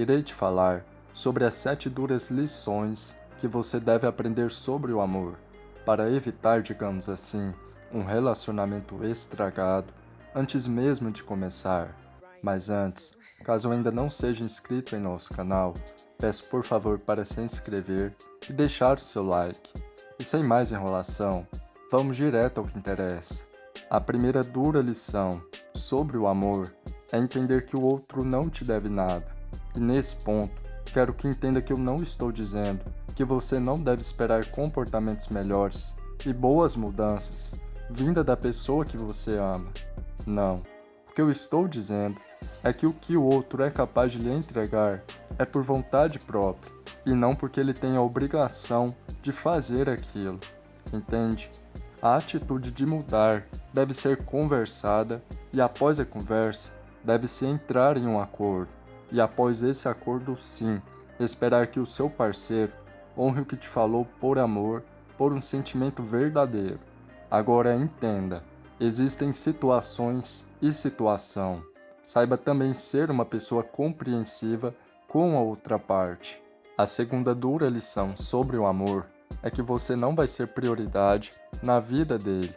irei te falar sobre as sete duras lições que você deve aprender sobre o amor, para evitar, digamos assim, um relacionamento estragado antes mesmo de começar. Mas antes, caso ainda não seja inscrito em nosso canal, peço por favor para se inscrever e deixar o seu like. E sem mais enrolação, vamos direto ao que interessa. A primeira dura lição sobre o amor é entender que o outro não te deve nada. E nesse ponto, quero que entenda que eu não estou dizendo que você não deve esperar comportamentos melhores e boas mudanças vinda da pessoa que você ama. Não. O que eu estou dizendo é que o que o outro é capaz de lhe entregar é por vontade própria e não porque ele tem a obrigação de fazer aquilo. Entende? A atitude de mudar deve ser conversada e após a conversa deve-se entrar em um acordo. E após esse acordo, sim, esperar que o seu parceiro honre o que te falou por amor, por um sentimento verdadeiro. Agora entenda, existem situações e situação. Saiba também ser uma pessoa compreensiva com a outra parte. A segunda dura lição sobre o amor é que você não vai ser prioridade na vida dele.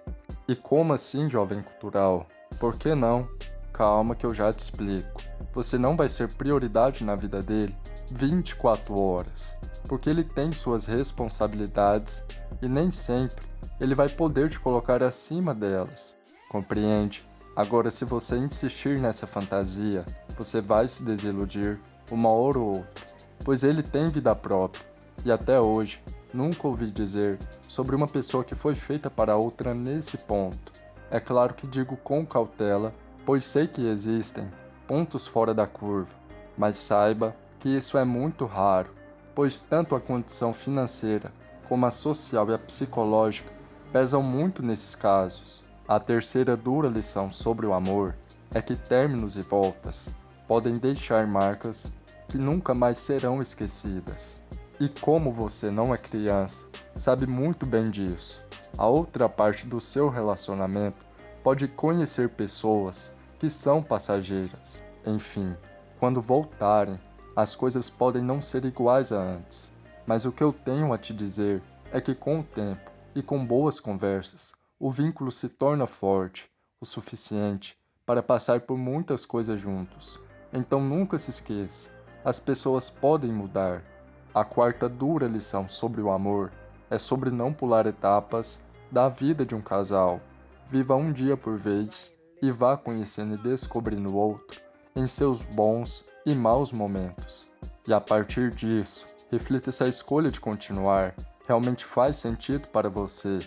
E como assim, jovem cultural? Por que não? Calma que eu já te explico. Você não vai ser prioridade na vida dele 24 horas, porque ele tem suas responsabilidades e nem sempre ele vai poder te colocar acima delas. Compreende? Agora, se você insistir nessa fantasia, você vai se desiludir uma hora ou outra, pois ele tem vida própria, e até hoje nunca ouvi dizer sobre uma pessoa que foi feita para outra nesse ponto. É claro que digo com cautela pois sei que existem pontos fora da curva, mas saiba que isso é muito raro, pois tanto a condição financeira como a social e a psicológica pesam muito nesses casos. A terceira dura lição sobre o amor é que términos e voltas podem deixar marcas que nunca mais serão esquecidas. E como você não é criança, sabe muito bem disso. A outra parte do seu relacionamento pode conhecer pessoas que são passageiras. Enfim, quando voltarem, as coisas podem não ser iguais a antes, mas o que eu tenho a te dizer é que com o tempo e com boas conversas, o vínculo se torna forte o suficiente para passar por muitas coisas juntos. Então nunca se esqueça, as pessoas podem mudar. A quarta dura lição sobre o amor é sobre não pular etapas da vida de um casal. Viva um dia por vez e vá conhecendo e descobrindo o outro em seus bons e maus momentos. E a partir disso, reflita se a escolha de continuar realmente faz sentido para você,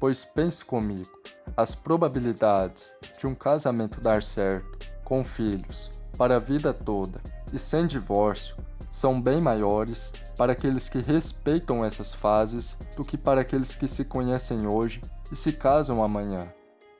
pois pense comigo, as probabilidades de um casamento dar certo, com filhos, para a vida toda e sem divórcio, são bem maiores para aqueles que respeitam essas fases do que para aqueles que se conhecem hoje e se casam amanhã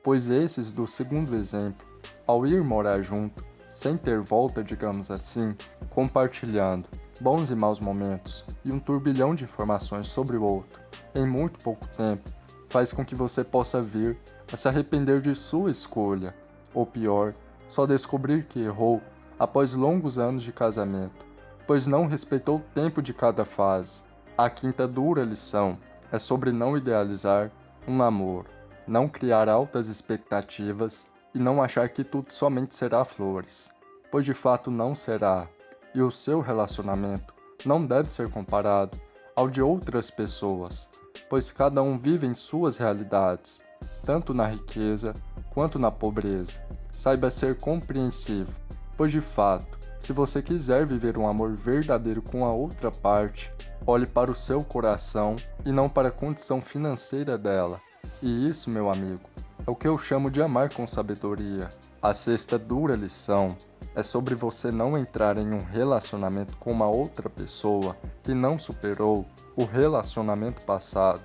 pois esses do segundo exemplo, ao ir morar junto, sem ter volta, digamos assim, compartilhando bons e maus momentos e um turbilhão de informações sobre o outro em muito pouco tempo, faz com que você possa vir a se arrepender de sua escolha, ou pior, só descobrir que errou após longos anos de casamento, pois não respeitou o tempo de cada fase. A quinta dura lição é sobre não idealizar um namoro não criar altas expectativas e não achar que tudo somente será flores, pois de fato não será, e o seu relacionamento não deve ser comparado ao de outras pessoas, pois cada um vive em suas realidades, tanto na riqueza quanto na pobreza. Saiba ser compreensivo, pois de fato, se você quiser viver um amor verdadeiro com a outra parte, olhe para o seu coração e não para a condição financeira dela. E isso, meu amigo, é o que eu chamo de amar com sabedoria. A sexta dura lição é sobre você não entrar em um relacionamento com uma outra pessoa que não superou o relacionamento passado.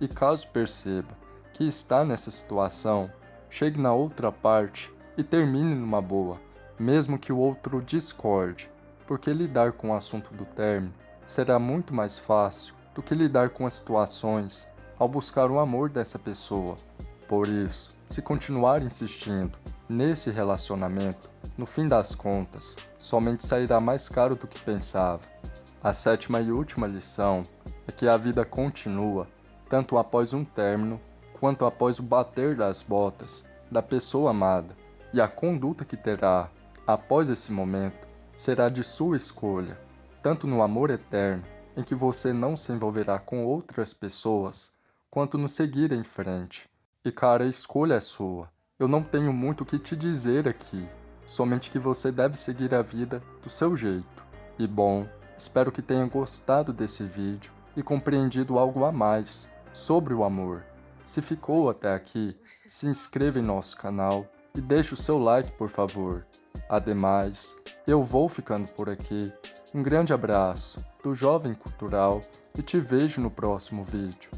E caso perceba que está nessa situação, chegue na outra parte e termine numa boa, mesmo que o outro discorde, porque lidar com o assunto do término será muito mais fácil do que lidar com as situações ao buscar o amor dessa pessoa. Por isso, se continuar insistindo nesse relacionamento, no fim das contas, somente sairá mais caro do que pensava. A sétima e última lição é que a vida continua, tanto após um término, quanto após o bater das botas da pessoa amada, e a conduta que terá após esse momento será de sua escolha, tanto no amor eterno, em que você não se envolverá com outras pessoas, quanto no seguir em frente. E cara, a escolha é sua. Eu não tenho muito o que te dizer aqui, somente que você deve seguir a vida do seu jeito. E bom, espero que tenha gostado desse vídeo e compreendido algo a mais sobre o amor. Se ficou até aqui, se inscreva em nosso canal e deixe o seu like, por favor. Ademais, eu vou ficando por aqui. Um grande abraço do Jovem Cultural e te vejo no próximo vídeo.